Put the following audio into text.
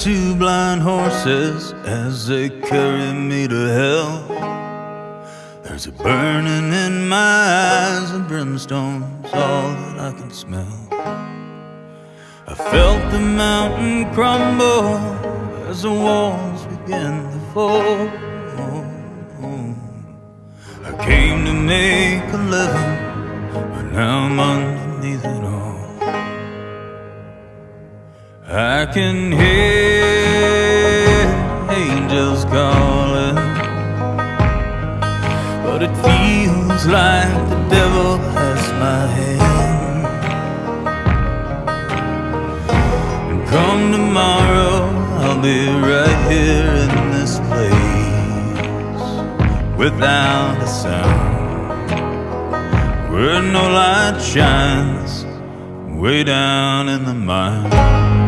two blind horses as they carry me to hell. There's a burning in my eyes, and brimstone's all that I can smell. I felt the mountain crumble as the walls began to fall. I came to make a living, but now I'm underneath it all. I can hear angels calling, but it feels like the devil has my hand. And come tomorrow, I'll be right here in this place without a sound, where no light shines, way down in the mine.